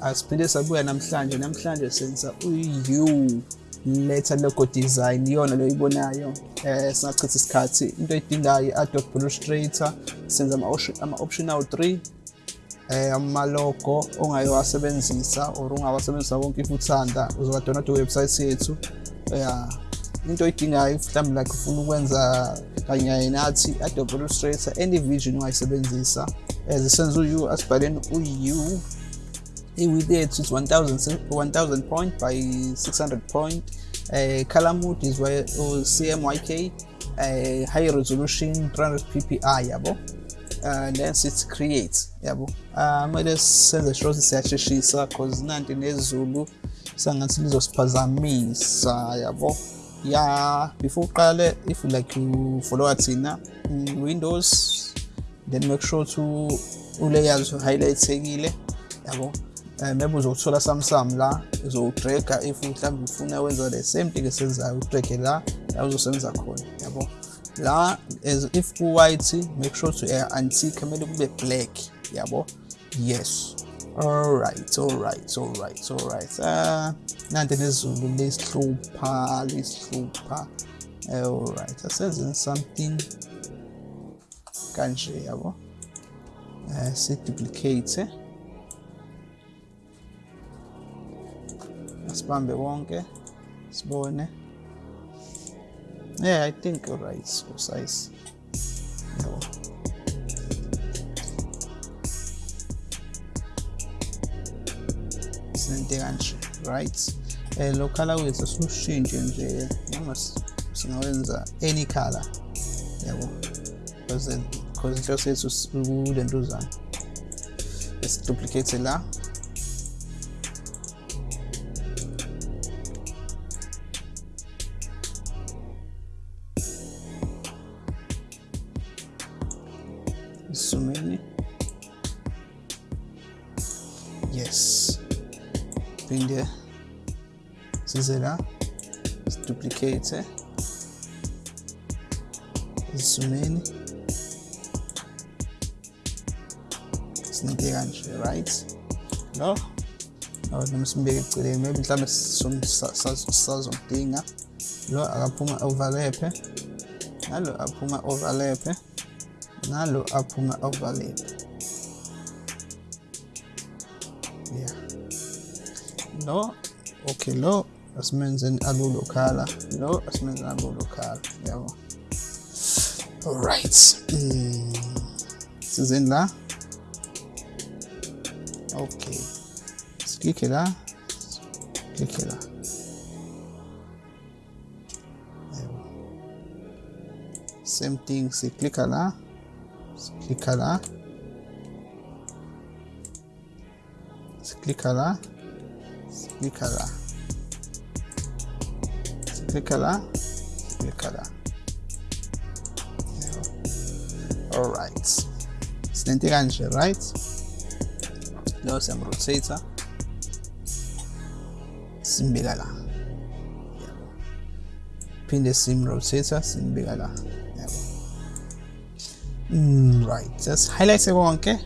asiphinde sabuya namhlanje namhlanje senza u-u letter logo design iyona lo ibonayo eh singachitha isikhathi. Into edingayo i-adobe illustrator senza ama-optional 3 eh ama-logo ongayowasebenzisa or ungawasebenzisa wonke if uthanda uzoka-download iwebsite yethu. Ya into oyidingayo mhlawumbe like ufuna ukwenza kanye nathi adobe illustrator any vision ungayisebenzisa as senza u-u asibhaleni u-u i-width yethu is 1000 1000 point by 600 point. Uh, mode is uh, CMYK uh, high resolution 300 ppi yabo. Uh, then sithi create yabo. Kumele uh, senze sure ukuthi siyasheshisa cause nanti nezulu sangathi lizosiphazamisa yabo. Ya before uqale if like you follow thina windows then make sure to ulayers highlightekile yabo. Um maybe uzokuthola samsam la uzowudraga if mhlawumbe ufuna wenza the same thing esenzayo udrage la la uzosebenza khona yabo? La as if ku-white make sure to uh, antique kumele kube black yabo? Yes. Alright alright alright alright uh, nanti nezulu lesihlupha lesihlupha. Alright asenzeni something kanje yabo? Uh, si-duplicate asibambe wonke sibone. Yeah i think alright precise. Yabo sinente kanje right? Eh lo color wethu siushintshe nje noma singawenza any color. Yabo. Because because inhloso yethu kulentuzana esiduplicate la. Isumeni yes. Phinde size la siduplicate isumeni sinike kanje right? Lo no noma simbeke eceleni maybe mhlawumbe sazomdinga. Lo akaphuma overlap nalo aphuma overlap nalo aphuma overlap yeah. Lo okay lo asimenzeni alulo khala lo asimenzeni alulo khala yabo alright. Mm. sizeni la okay. Siklikhe la siklikhe la same thing. Siklikha la siklikha la siklikha la siklikha la siklikha la siklikha la alright sinento kanje right. Lo siyamrotator simbeka la phinde simrotator simbeka la yabo mm, right. Just highlight konke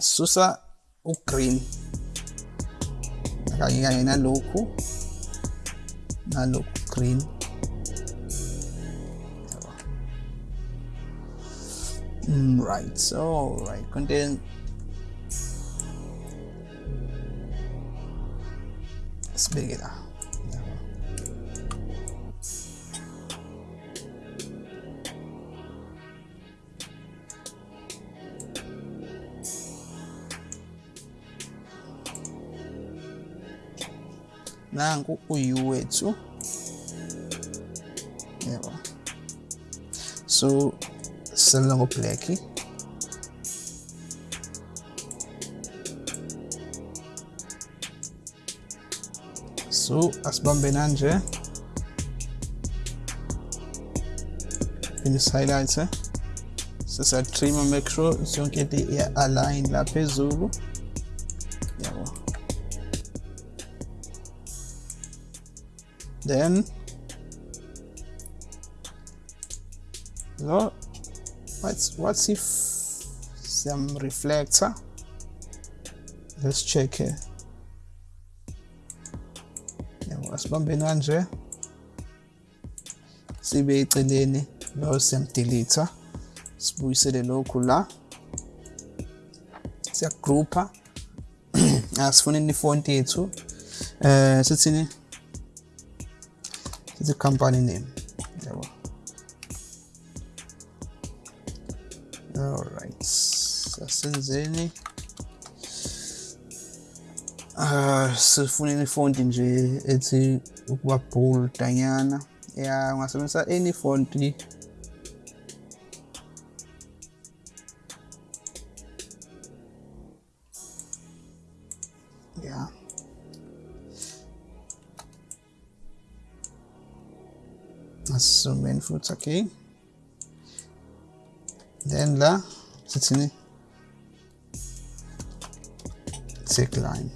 susa ugreen kanye kanye nalokhu nalokhu green Mm, right, so right, content sibeke la nangu uyu wethu yebo. So sisebenza ngo-black so asibambe nanje. Phinde si-highlight sesiyatrimma make sure yonke into iya-align la phezulu. Then lo what's what's if siyam-reflector let's check here. Yabo asibambeni kanje sibe eceleni lo siyamdelete sibuyisele lokhu la siyagroupa asifuneni ifonti yethu eh sithini sithi company name yabo alright. Sasenzeni ah sifuneni ifonti nje ethi ukuba bold anyana ya ungasebenzisa any fonti yeah asizomeni futhi okay? Then la tagline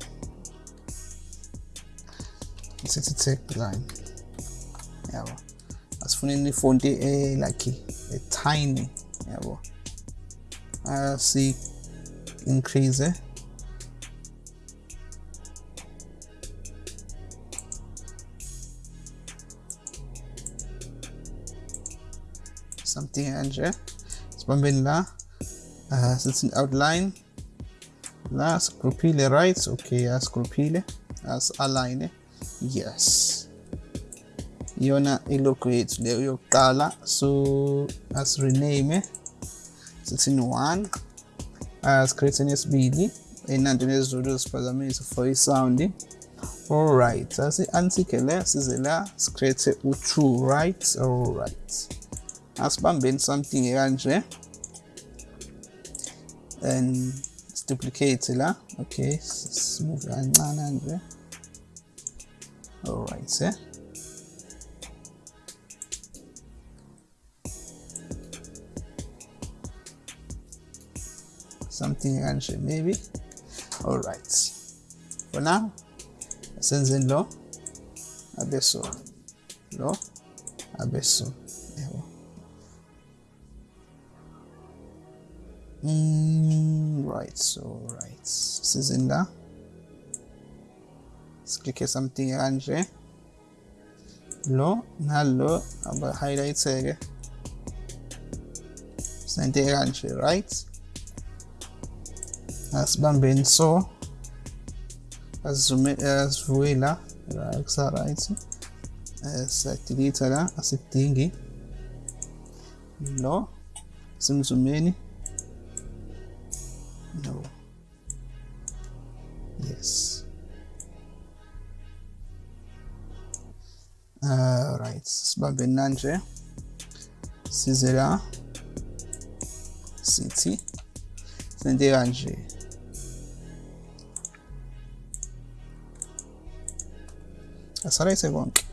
sithi tagline yabo asifuneni ifonti e like a tiny yabo asi increase something kanje sibambeni la uh, sithi outline. La sigrouphile right? Okay asigrouphile as-align yes. Iyona ilogo yethu leyo yokuqala so as-rename sithini one. As-create yesibili ey'nanto nezizulu ziphazamisa for isound alright asi-antike le size la sicreate u-two right? Alright asibambeni something kanje. And duplicate la. Okay smooth kancane nje. Alright eh? Something kanje maybe. Alright. For now senzeni lo. Abeso lo abeso Mm, right, so right. Sizin la. Siklikhe something kanje. Lo nalo aba highlightseke. Sente kanje, right? Asibambeni so. Asizume asivuke la la kusa right. Siyadelete la asidingi. Lo simzumeni no yes. Uh, right sibambe nanje size la sithi sente kanje asalayithe konke.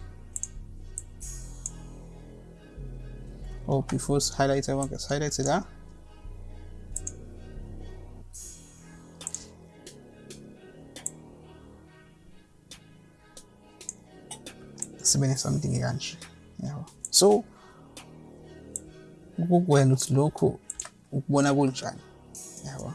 Oh before highlight konke highlight la sibe something kanje yabo so ukukwenza ukuthi lokhu ukubona kunjani? Yabo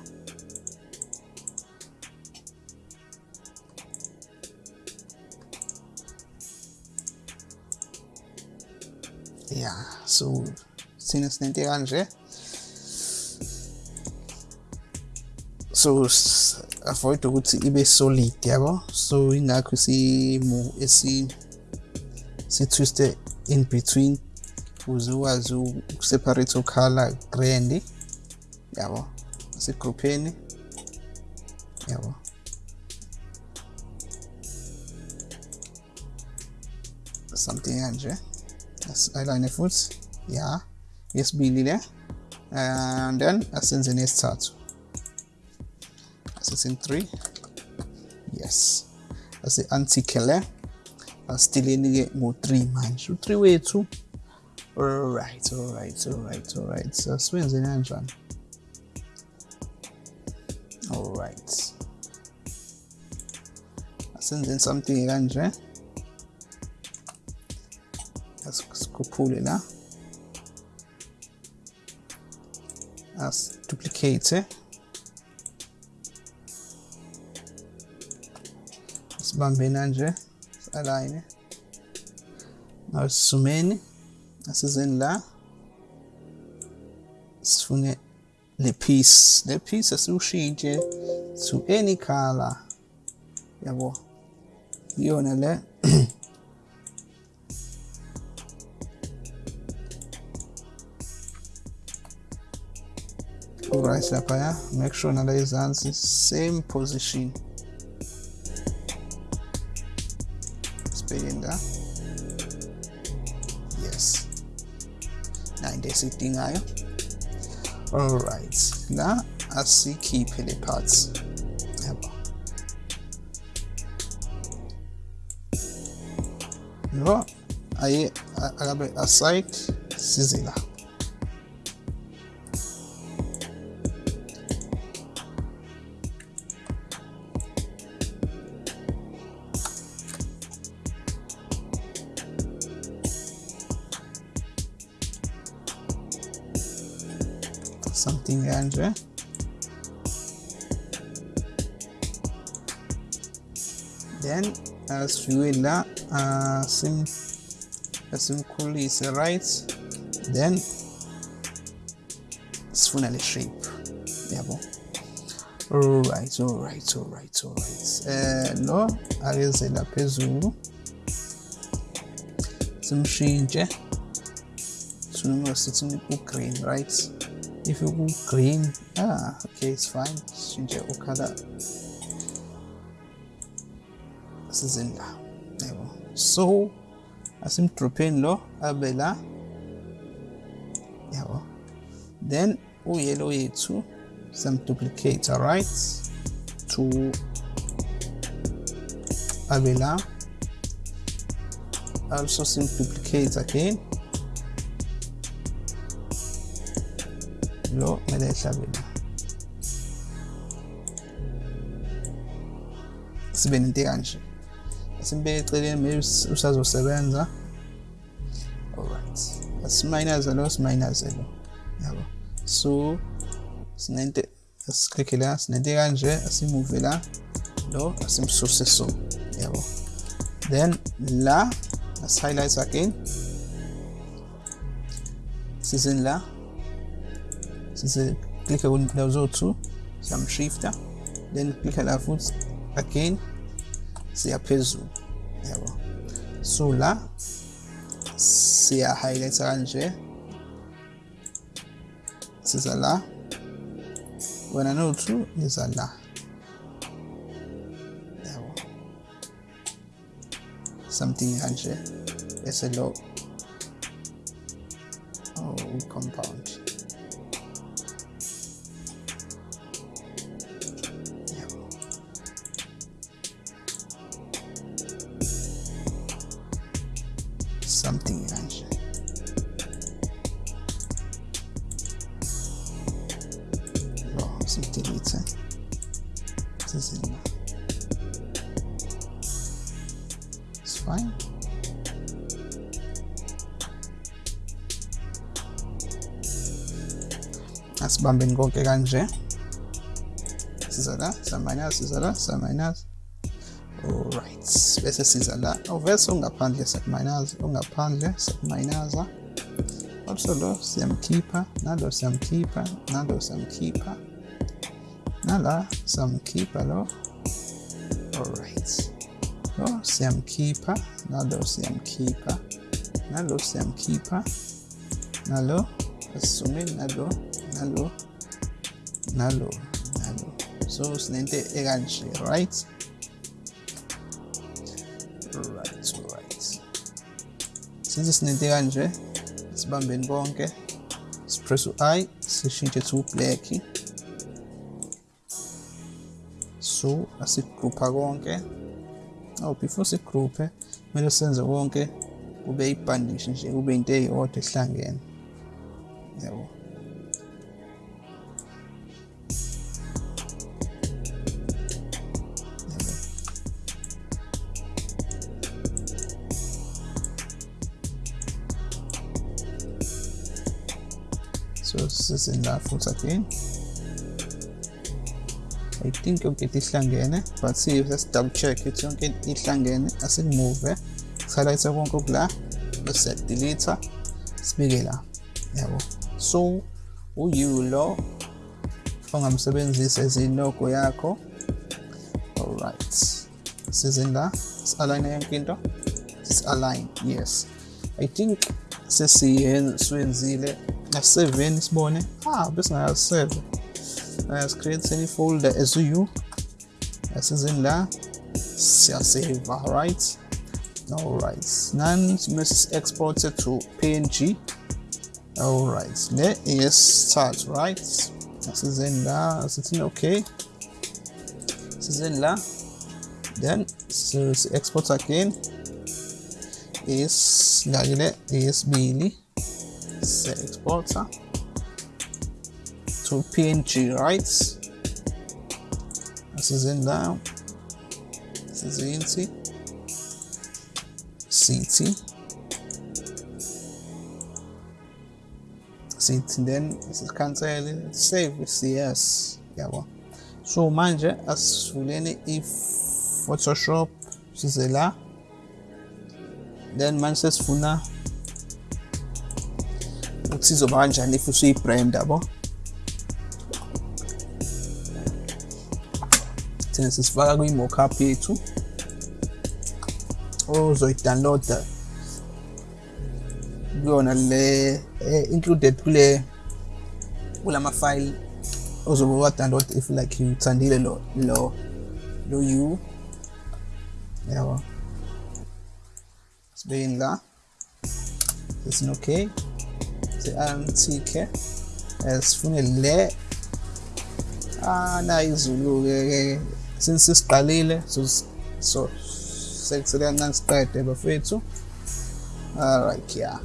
yeah so sina sinento kanje. So avoid ukuthi ibe solid yabo? So ingakho isimu esi si-twiste in between ukuze ukwazi ukuseparate ukhala grand yabo? Asigroupheni yabo? Something kanje. Asigayilane futhi ya. Yesibili le and then asenze nesithathu. Asithi 3 yes. Asi-antike asideleni-ke ngo-three manje u-three wethu alright alright alright alright. Sasiwenze kanjani alright. Asenzeni something kanje asikhuphule la asiduplicate sibambe nanje align now sisumeni asizeni la. Sifune le piece le piece asiwushintshe to any color yabo. Iyona le. Right laphaya make sure nala izansi. Same position. La yes. Na into esiyidingayo alright la asikhiphe le parts. Yabo lo aye akabe aside size something kanje then asifike la asim asimkhulise right then sifuna le shape. Yabo. Alright alright alright alright. Eh lo akeze la phezulu simshintshe sunoma sithi u-green right? If you go green ah okay it's fine. Shintshe ukhala sizeni la yabo so asimdropheni lo abe la yabo then uyellow yethu samduplicate right. To abe la also simduplicate again. Lo kumele ehlabe la sibe nento kanje. Simbeke eceleni maybe usazosebenza alright asimayinaze lo simayinaze lo yabo. So sinento asiklikhe la sinento kanje asimuve la lo asimsuse so. Yabo. Then la as highlights again. Sizeni la size klikhe kundawo zo-two siyamshifta then klikhe la futhi again siya phezulu yabo so la siya highlighta kanje siza la. Wena no-two niza la. Yabo something kanje bese lo oh compound. Fine. Asibambeni konke kanje. Siza la saminus siza la saminus alright bese siza la ovese ongaphandle sakuminaza ongaphandle sakuminaza also lo siyamkhipha nalo siyamkhipha nalo siyamkhipha. Nala siyamkhipha lo. Alright lo siyamkhipha nalo siyamkhipha nalo siyamkhipha nalo. Asisumeni nalo. Nalo. Nalo. Nalo. So sinento ekanje right? Right right. Since sinento kanje sibambeni konke sipress u-i sishintshe to black. So asigroupa konke. Oh before sigroupe kumele senze konke kube ibhandishi nje kube into eyodwa ehlangene. Yabo so sizeni la futhi again. I think yonke into ihlangene but siyobe sesidouble check ukuthi yonke into ihlangene asikumuve sihalayitha konke okula bese siyadelete sibike la. Yabo. So uyu lo ongamsebenzisa ezilogo yakho. Alright. Sizinda si-align yonke into? Sis-align yes. I think sesiyenzile na-7 sibone. Ah besingaya-7 Ah, as create any folder as you. As is in the save all right? All right now must export it to png all right let us start right? This is in the setting okay. This is in the then so export again. Is lagile is billy exporter to png right? Asizin la sizinthi city city then sikhansele save cs yabo so manje asivuleni i-photoshop size la. Then manje sesifuna ukuthi izoba kanjani if usuyi-brand yabo thina sisifaka kwi-mockup yethu ozoyi-downloada. Kuyona le eh, included kule kulama file ozobe wa-download if like uthandile lo lo lo u yabo. Sibeyini la. Sesin okay. Se-antike sifune le. Ah nayi izulu-ke since sesiqalile so so sekusele kancane siqede bafethu. Alright yeah.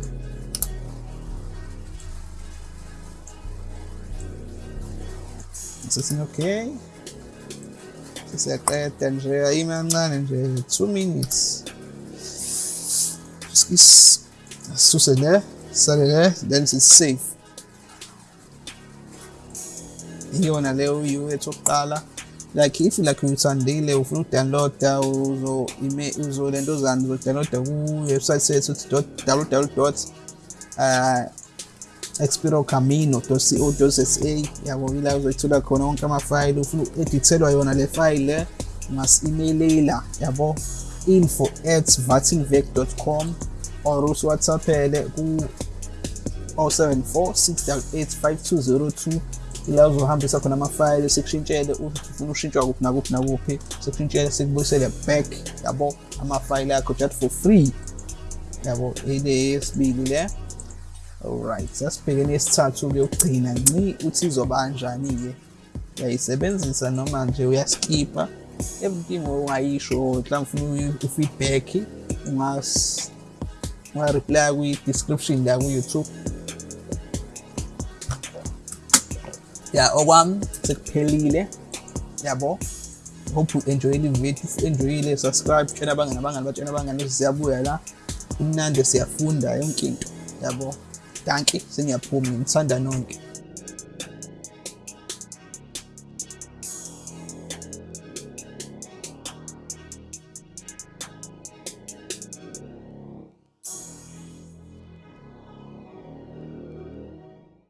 Sesin okay? Sesiyaqeda nje ayime kancane nje 2 minutes. Sisuse le sale le then sisave iyona leyo uyu wethu okuqala like if like uyithandile ufuna ukudownloada uzo ime uzo lento zani uzodownloada ku-website sethu www uh, expirocamino.co.za yabo ila uzoyithola khona wonke amafayili ufuna uku-edithelwa yona le fayile le ungas-emailela yabo info at vatinvec.com or usiwhatsappele ku 074 688 5202 ila uzohambisa khona amafayili sikushintshele uthi ufuna ushintshwa kuphi nakuphi nakuphi sikushintshele sikubuyisele back yabo amafayili akho just for free. Yabo ile yesibili le. Alright sasibhekene yesithathu kuyokugcina nci uthi izobanjani-ke uyayisebenzisa noma nje uyaskipa? Everything ongayisho mhlawumbe ufuna i-feedback unga-reply kwi-description la ku-youtube. Ya okwami. Sekuphelile. Yabo. Hope u-enjoyile ivideo if u-enjoyile subscribe. Tshela abangani abangani batshela abangani ukuthi siyabuya la. Imnandi siyafunda yonke into. Yabo. Danke sengiyaphuma ngimthanda nonke.